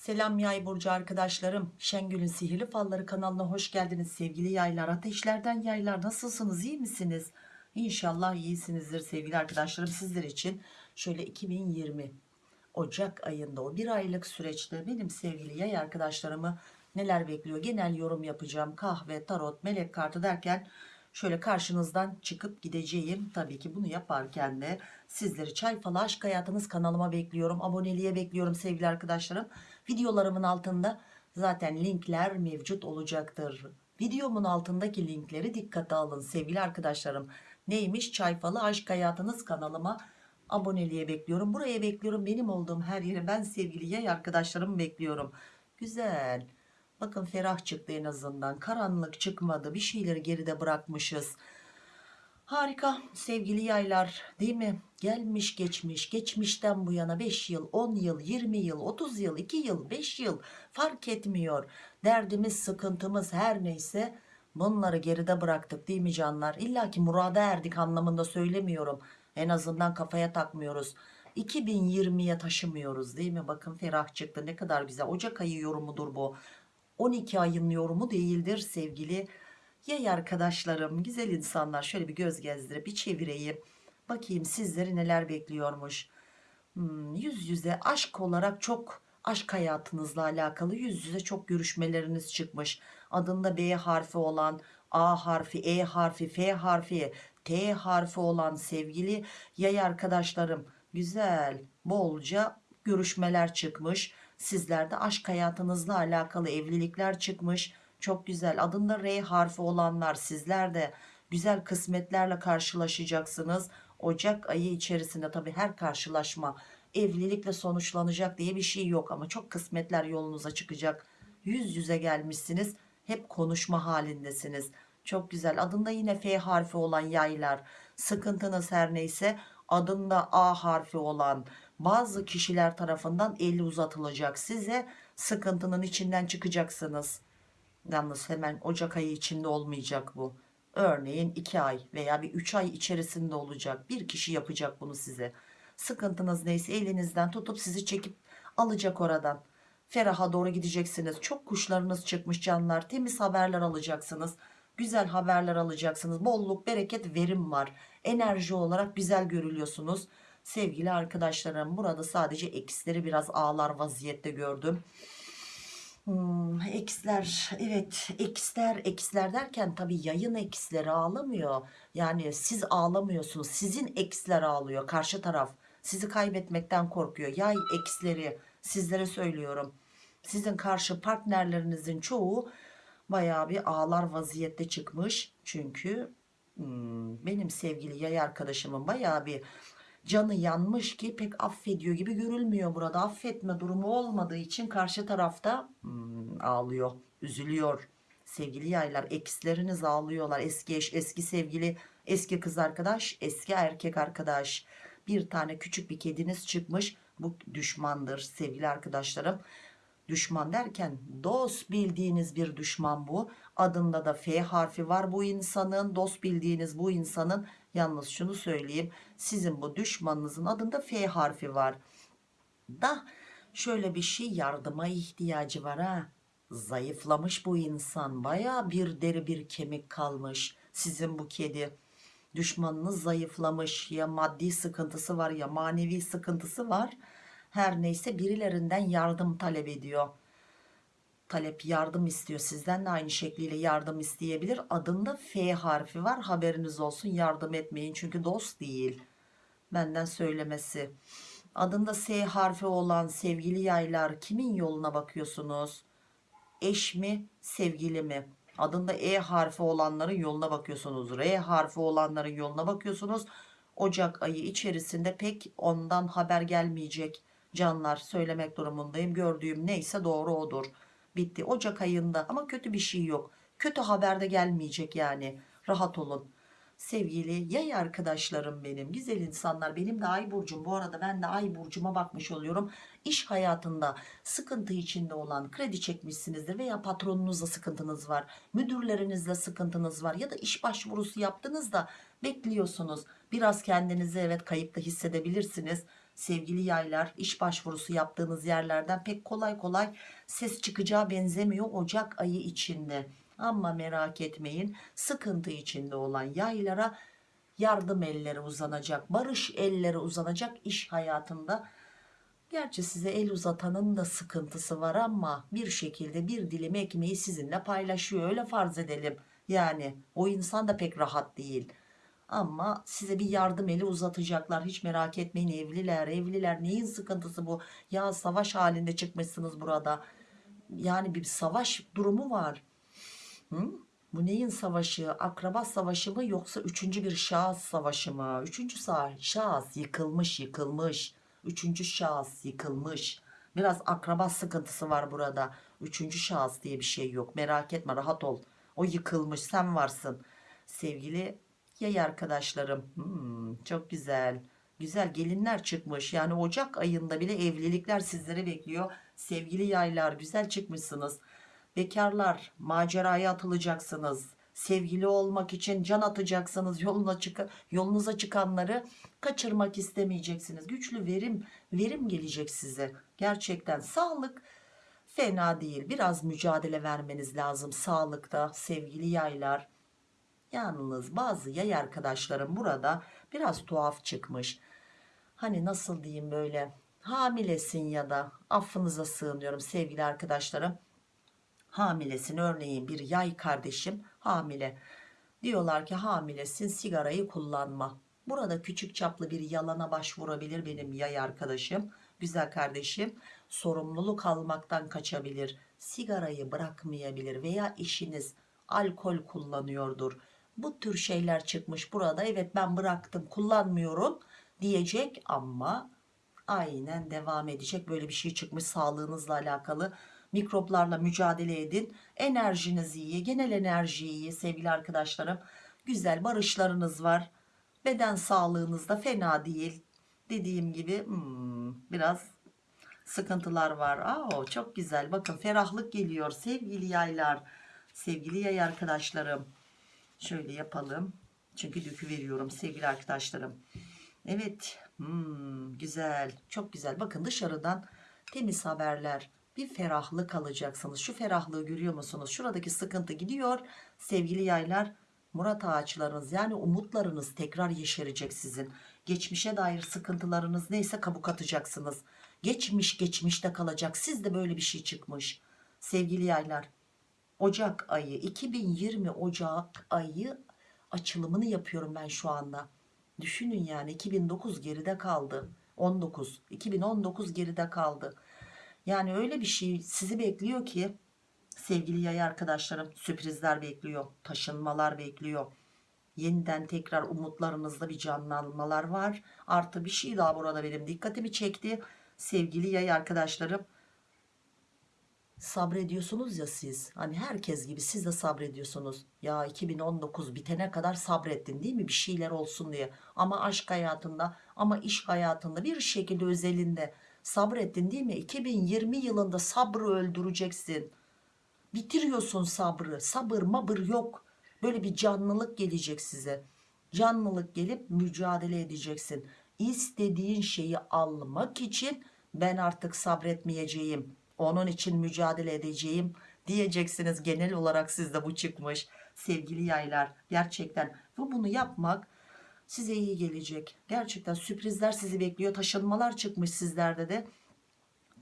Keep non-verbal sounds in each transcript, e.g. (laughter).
Selam yay burcu arkadaşlarım. Şengül'ün Sihirli Falları kanalına hoş geldiniz sevgili yaylar. Ateşlerden yaylar nasılsınız iyi misiniz? İnşallah iyisinizdir sevgili arkadaşlarım. Sizler için şöyle 2020 Ocak ayında o bir aylık süreçte benim sevgili yay arkadaşlarımı neler bekliyor? Genel yorum yapacağım. Kahve, tarot, melek kartı derken şöyle karşınızdan çıkıp gideceğim. Tabii ki bunu yaparken de sizleri Çay Falı Aşk Hayatınız kanalıma bekliyorum. Aboneliğe bekliyorum sevgili arkadaşlarım. Videolarımın altında zaten linkler mevcut olacaktır. Videomun altındaki linkleri dikkate alın sevgili arkadaşlarım. Neymiş Çay Falı Aşk Hayatınız kanalıma aboneliğe bekliyorum. Buraya bekliyorum. Benim olduğum her yere ben sevgili yay arkadaşlarımı bekliyorum. Güzel. Bakın ferah çıktı en azından. Karanlık çıkmadı. Bir şeyleri geride bırakmışız. Harika sevgili yaylar değil mi? Gelmiş geçmiş geçmişten bu yana 5 yıl 10 yıl 20 yıl 30 yıl 2 yıl 5 yıl fark etmiyor. Derdimiz sıkıntımız her neyse bunları geride bıraktık değil mi canlar? İlla ki murada erdik anlamında söylemiyorum. En azından kafaya takmıyoruz. 2020'ye taşımıyoruz değil mi? Bakın ferah çıktı ne kadar güzel. Ocak ayı yorumudur bu. 12 ayın yorumu değildir sevgili yay arkadaşlarım. Güzel insanlar şöyle bir göz gezdirip bir çevireyim. Bakayım sizleri neler bekliyormuş. Hmm, yüz yüze aşk olarak çok aşk hayatınızla alakalı yüz yüze çok görüşmeleriniz çıkmış. Adında B harfi olan A harfi, E harfi, F harfi, T harfi olan sevgili yay arkadaşlarım güzel bolca görüşmeler çıkmış. Sizlerde aşk hayatınızla alakalı evlilikler çıkmış. Çok güzel adında R harfi olanlar sizler de güzel kısmetlerle karşılaşacaksınız. Ocak ayı içerisinde tabi her karşılaşma evlilikle sonuçlanacak diye bir şey yok ama çok kısmetler yolunuza çıkacak. Yüz yüze gelmişsiniz hep konuşma halindesiniz. Çok güzel adında yine F harfi olan yaylar sıkıntınız her neyse adında A harfi olan bazı kişiler tarafından eli uzatılacak size sıkıntının içinden çıkacaksınız. Yalnız hemen Ocak ayı içinde olmayacak bu. Örneğin 2 ay veya bir 3 ay içerisinde olacak. Bir kişi yapacak bunu size. Sıkıntınız neyse elinizden tutup sizi çekip alacak oradan. Feraha doğru gideceksiniz. Çok kuşlarınız çıkmış canlar. Temiz haberler alacaksınız. Güzel haberler alacaksınız. Bolluk, bereket, verim var. Enerji olarak güzel görülüyorsunuz. Sevgili arkadaşlarım burada sadece eksileri biraz ağlar vaziyette gördüm. Hmm, eksler evet eksler eksler derken tabi yayın eksleri ağlamıyor. Yani siz ağlamıyorsunuz sizin eksler ağlıyor karşı taraf. Sizi kaybetmekten korkuyor. Yay eksleri sizlere söylüyorum. Sizin karşı partnerlerinizin çoğu bayağı bir ağlar vaziyette çıkmış. Çünkü hmm, benim sevgili yay arkadaşımın bayağı bir canı yanmış ki pek affediyor gibi görülmüyor burada. Affetme durumu olmadığı için karşı tarafta hmm, ağlıyor üzülüyor. Sevgili yaylar eksleriniz ağlıyorlar. Eski eş eski sevgili eski kız arkadaş eski erkek arkadaş. Bir tane küçük bir kediniz çıkmış. Bu düşmandır sevgili arkadaşlarım düşman derken dost bildiğiniz bir düşman bu. Adında da F harfi var bu insanın. Dost bildiğiniz bu insanın. Yalnız şunu söyleyeyim. Sizin bu düşmanınızın adında F harfi var. Da şöyle bir şey yardıma ihtiyacı var ha. Zayıflamış bu insan. Baya bir deri bir kemik kalmış sizin bu kedi. Düşmanınız zayıflamış. Ya maddi sıkıntısı var ya manevi sıkıntısı var her neyse birilerinden yardım talep ediyor. Talep yardım istiyor. Sizden de aynı şekliyle yardım isteyebilir. Adında F harfi var. Haberiniz olsun. Yardım etmeyin. Çünkü dost değil. Benden söylemesi. Adında S harfi olan sevgili yaylar kimin yoluna bakıyorsunuz? Eş mi sevgili mi? Adında E harfi olanların yoluna bakıyorsunuz. R harfi olanların yoluna bakıyorsunuz. Ocak ayı içerisinde pek ondan haber gelmeyecek canlar söylemek durumundayım. Gördüğüm neyse doğru odur. Bitti. Ocak ayında ama kötü bir şey yok. Kötü haber de gelmeyecek yani. Rahat olun. Sevgili yay arkadaşlarım benim güzel insanlar benim de ay burcum. Bu arada ben de ay burcuma bakmış oluyorum. İş hayatında sıkıntı içinde olan kredi çekmişsinizdir veya patronunuzla sıkıntınız var müdürlerinizle sıkıntınız var ya da iş başvurusu yaptınız da bekliyorsunuz. Biraz kendinizi evet kayıpta hissedebilirsiniz sevgili yaylar iş başvurusu yaptığınız yerlerden pek kolay kolay ses çıkacağı benzemiyor Ocak ayı içinde ama merak etmeyin sıkıntı içinde olan yaylara yardım elleri uzanacak barış elleri uzanacak iş hayatında Gerçi size el uzatanın da sıkıntısı var ama bir şekilde bir dilim ekmeği sizinle paylaşıyor öyle farz edelim. Yani o insan da pek rahat değil. Ama size bir yardım eli uzatacaklar. Hiç merak etmeyin evliler evliler. Neyin sıkıntısı bu? Ya savaş halinde çıkmışsınız burada. Yani bir savaş durumu var. Hı? bu neyin savaşı? Akraba savaşı mı yoksa üçüncü bir şahıs savaşı mı? Üçüncü şahıs yıkılmış yıkılmış. Üçüncü şahıs yıkılmış. Biraz akraba sıkıntısı var burada. Üçüncü şahıs diye bir şey yok. Merak etme rahat ol. O yıkılmış sen varsın. Sevgili yay arkadaşlarım. Hmm, çok güzel. Güzel gelinler çıkmış. Yani Ocak ayında bile evlilikler sizleri bekliyor. Sevgili yaylar güzel çıkmışsınız. Bekarlar maceraya atılacaksınız. Sevgili olmak için can atacaksınız yoluna çık yolunuza çıkanları. Kaçırmak istemeyeceksiniz. Güçlü verim verim gelecek size. Gerçekten sağlık fena değil. Biraz mücadele vermeniz lazım sağlıkta sevgili yaylar Yalnız bazı yay arkadaşlarım burada biraz tuhaf çıkmış. Hani nasıl diyeyim böyle hamilesin ya da affınıza sığınıyorum sevgili arkadaşlarım. Hamilesin örneğin bir yay kardeşim hamile. Diyorlar ki hamilesin sigarayı kullanma. Burada küçük çaplı bir yalana başvurabilir benim yay arkadaşım. Güzel kardeşim sorumluluk almaktan kaçabilir. Sigarayı bırakmayabilir veya eşiniz alkol kullanıyordur. Bu tür şeyler çıkmış burada. Evet ben bıraktım kullanmıyorum diyecek ama aynen devam edecek. Böyle bir şey çıkmış sağlığınızla alakalı. Mikroplarla mücadele edin. Enerjiniz iyi. Genel enerji iyi sevgili arkadaşlarım. Güzel barışlarınız var. Beden sağlığınız da fena değil. Dediğim gibi hmm, biraz sıkıntılar var. Aa, çok güzel. Bakın ferahlık geliyor sevgili yaylar. Sevgili yay arkadaşlarım. Şöyle yapalım. Çünkü dökü veriyorum sevgili arkadaşlarım. Evet. Hmm, güzel. Çok güzel. Bakın dışarıdan temiz haberler. Bir ferahlık alacaksınız. Şu ferahlığı görüyor musunuz? Şuradaki sıkıntı gidiyor. Sevgili yaylar. Murat ağaçlarınız yani umutlarınız tekrar yeşerecek sizin. Geçmişe dair sıkıntılarınız neyse kabuk atacaksınız. Geçmiş geçmişte kalacak. Sizde böyle bir şey çıkmış. Sevgili yaylar Ocak ayı 2020 Ocak ayı açılımını yapıyorum ben şu anda. Düşünün yani 2009 geride kaldı. 19 2019 geride kaldı. Yani öyle bir şey sizi bekliyor ki sevgili yay arkadaşlarım sürprizler bekliyor. Taşınmalar bekliyor. Yeniden tekrar umutlarınızda bir canlanmalar var. Artı bir şey daha burada benim dikkatimi çekti. Sevgili yay arkadaşlarım sabrediyorsunuz ya siz. Hani herkes gibi siz de sabrediyorsunuz. Ya 2019 bitene kadar sabrettin değil mi? Bir şeyler olsun diye. Ama aşk hayatında ama iş hayatında bir şekilde özelinde sabrettin değil mi? 2020 yılında sabrı öldüreceksin. Bitiriyorsun sabrı. Sabır mabır yok. Böyle bir canlılık gelecek size. Canlılık gelip mücadele edeceksin. İstediğin şeyi almak için ben artık sabretmeyeceğim onun için mücadele edeceğim diyeceksiniz. Genel olarak sizde bu çıkmış. Sevgili yaylar gerçekten ve bunu yapmak size iyi gelecek. Gerçekten sürprizler sizi bekliyor. Taşınmalar çıkmış sizlerde de.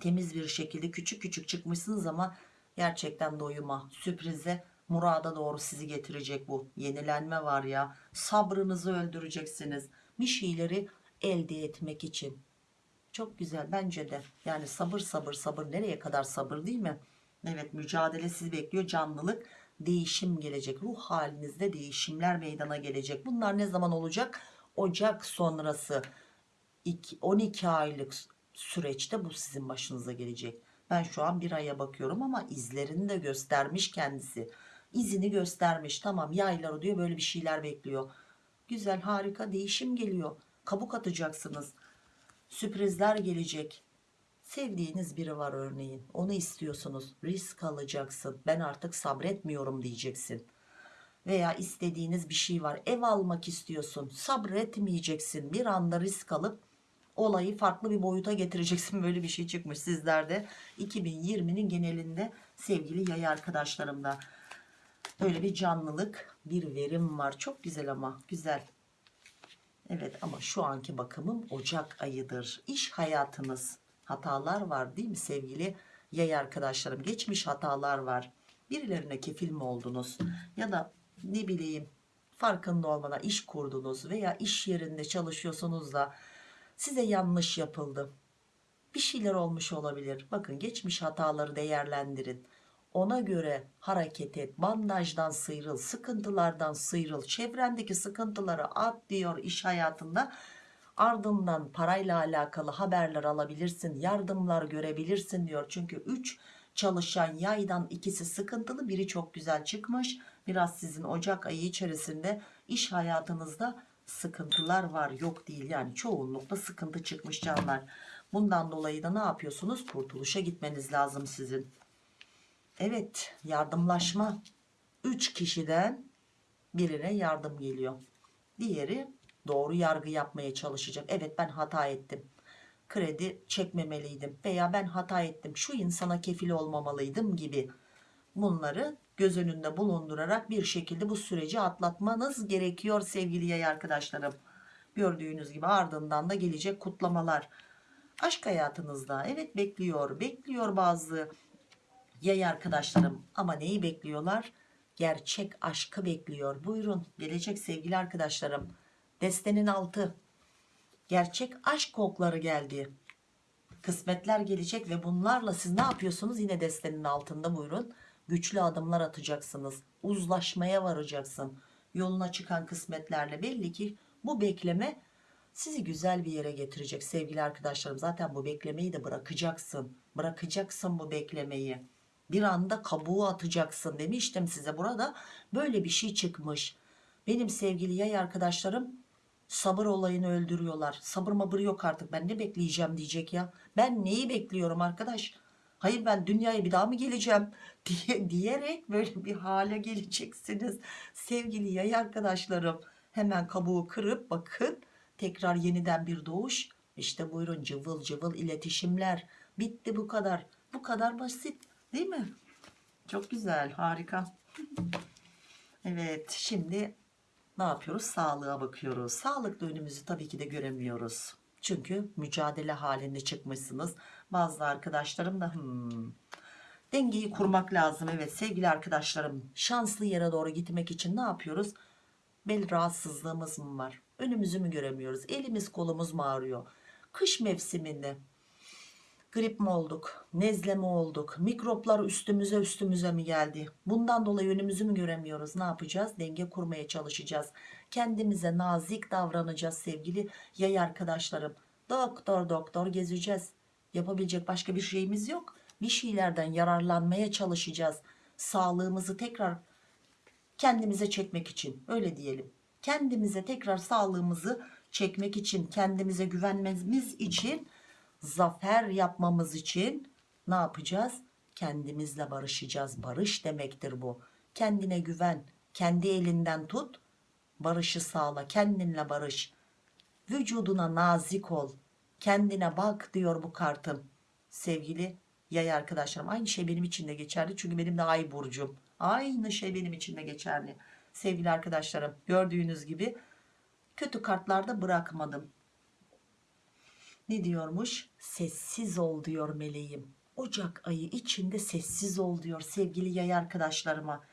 Temiz bir şekilde küçük küçük çıkmışsınız ama gerçekten doyuma sürprize murada doğru sizi getirecek bu. Yenilenme var ya. Sabrınızı öldüreceksiniz. Bir şeyleri elde etmek için çok güzel bence de. Yani sabır sabır sabır. Nereye kadar sabır değil mi? Evet mücadele sizi bekliyor. Canlılık değişim gelecek. Ruh halinizde değişimler meydana gelecek. Bunlar ne zaman olacak? Ocak sonrası. 12 aylık süreçte bu sizin başınıza gelecek. Ben şu an bir aya bakıyorum ama izlerini de göstermiş kendisi. İzini göstermiş. Tamam yayları diyor böyle bir şeyler bekliyor. Güzel harika değişim geliyor. Kabuk atacaksınız sürprizler gelecek. Sevdiğiniz biri var örneğin. Onu istiyorsunuz. Risk alacaksın. Ben artık sabretmiyorum diyeceksin. Veya istediğiniz bir şey var. Ev almak istiyorsun. Sabretmeyeceksin. Bir anda risk alıp olayı farklı bir boyuta getireceksin. (laughs) Böyle bir şey çıkmış sizlerde 2020'nin genelinde sevgili yay arkadaşlarımda. Böyle bir canlılık bir verim var. Çok güzel ama. Güzel evet ama şu anki bakımım Ocak ayıdır. İş hayatınız hatalar var değil mi sevgili yay arkadaşlarım? Geçmiş hatalar var. Birilerine kefil mi oldunuz? Ya da ne bileyim farkında olmadan iş kurdunuz veya iş yerinde çalışıyorsunuz da size yanlış yapıldı. Bir şeyler olmuş olabilir. Bakın geçmiş hataları değerlendirin ona göre hareket et. Bandajdan sıyrıl sıkıntılardan sıyrıl. Çevrendeki sıkıntıları at diyor iş hayatında. Ardından parayla alakalı haberler alabilirsin yardımlar görebilirsin diyor. Çünkü 3 çalışan yaydan ikisi sıkıntılı biri çok güzel çıkmış. Biraz sizin Ocak ayı içerisinde iş hayatınızda sıkıntılar var yok değil. Yani çoğunlukla sıkıntı çıkmış canlar. Bundan dolayı da ne yapıyorsunuz? Kurtuluşa gitmeniz lazım sizin evet yardımlaşma. 3 kişiden birine yardım geliyor. Diğeri doğru yargı yapmaya çalışacak. Evet ben hata ettim. Kredi çekmemeliydim veya ben hata ettim şu insana kefil olmamalıydım gibi. Bunları göz önünde bulundurarak bir şekilde bu süreci atlatmanız gerekiyor sevgili yay arkadaşlarım. Gördüğünüz gibi ardından da gelecek kutlamalar. Aşk hayatınızda evet bekliyor bekliyor bazı yay arkadaşlarım ama neyi bekliyorlar? Gerçek aşkı bekliyor. Buyurun gelecek sevgili arkadaşlarım. Destenin altı. Gerçek aşk kokları geldi. Kısmetler gelecek ve bunlarla siz ne yapıyorsunuz? Yine destenin altında buyurun. Güçlü adımlar atacaksınız. Uzlaşmaya varacaksın. Yoluna çıkan kısmetlerle belli ki bu bekleme sizi güzel bir yere getirecek sevgili arkadaşlarım. Zaten bu beklemeyi de bırakacaksın. Bırakacaksın bu beklemeyi bir anda kabuğu atacaksın demiştim size. Burada böyle bir şey çıkmış. Benim sevgili yay arkadaşlarım sabır olayını öldürüyorlar. Sabır mabır yok artık. Ben ne bekleyeceğim diyecek ya. Ben neyi bekliyorum arkadaş? Hayır ben dünyaya bir daha mı geleceğim (laughs) diye, diyerek böyle bir hale geleceksiniz. Sevgili yay arkadaşlarım hemen kabuğu kırıp bakın. Tekrar yeniden bir doğuş. İşte buyurun cıvıl cıvıl iletişimler. Bitti bu kadar. Bu kadar basit değil mi? Çok güzel harika. Evet şimdi ne yapıyoruz? Sağlığa bakıyoruz. Sağlıklı önümüzü tabii ki de göremiyoruz. Çünkü mücadele halinde çıkmışsınız. Bazı arkadaşlarım da hmm, dengeyi kurmak lazım. Evet sevgili arkadaşlarım şanslı yere doğru gitmek için ne yapıyoruz? Bel rahatsızlığımız mı var? Önümüzü mü göremiyoruz? Elimiz kolumuz mu ağrıyor? Kış mevsiminde grip mi olduk nezle mi olduk mikroplar üstümüze üstümüze mi geldi? Bundan dolayı önümüzü mü göremiyoruz? Ne yapacağız? Denge kurmaya çalışacağız. Kendimize nazik davranacağız sevgili yay arkadaşlarım. Doktor doktor gezeceğiz. Yapabilecek başka bir şeyimiz yok. Bir şeylerden yararlanmaya çalışacağız. Sağlığımızı tekrar kendimize çekmek için öyle diyelim. Kendimize tekrar sağlığımızı çekmek için kendimize güvenmemiz için zafer yapmamız için ne yapacağız? Kendimizle barışacağız. Barış demektir bu. Kendine güven kendi elinden tut barışı sağla kendinle barış. Vücuduna nazik ol kendine bak diyor bu kartım. Sevgili yay arkadaşlarım aynı şey benim için de geçerli çünkü benim de ay burcum. Aynı şey benim için de geçerli. Sevgili arkadaşlarım gördüğünüz gibi kötü kartlarda bırakmadım ne diyormuş? Sessiz ol diyor meleğim. Ocak ayı içinde sessiz ol diyor sevgili yay arkadaşlarıma.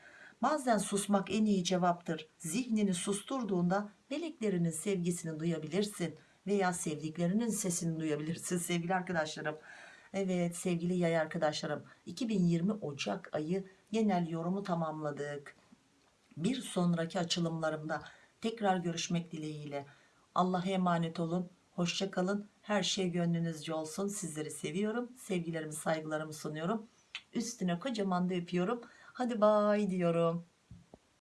Bazen susmak en iyi cevaptır. Zihnini susturduğunda meleklerinin sevgisini duyabilirsin veya sevdiklerinin sesini duyabilirsin sevgili arkadaşlarım. Evet sevgili yay arkadaşlarım 2020 Ocak ayı genel yorumu tamamladık. Bir sonraki açılımlarımda tekrar görüşmek dileğiyle. Allah'a emanet olun hoşça kalın her şey gönlünüzce olsun. Sizleri seviyorum. Sevgilerimi saygılarımı sunuyorum. Üstüne kocaman da öpüyorum. Hadi bay diyorum